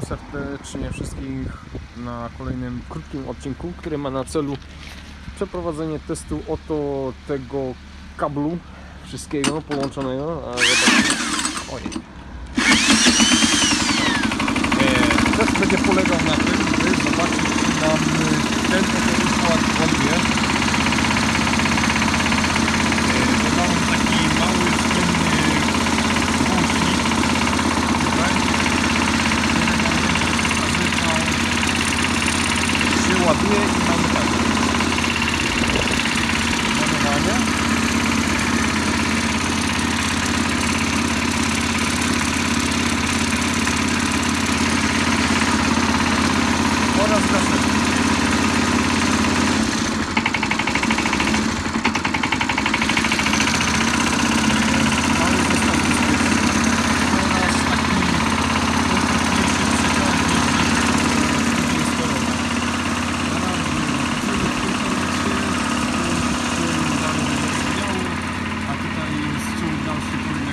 Witam serdecznie wszystkich na kolejnym krótkim odcinku, który ma na celu przeprowadzenie testu oto tego kablu wszystkiego połączonego. A Ojej. Test będzie polegał uma pinha e tá Thank you.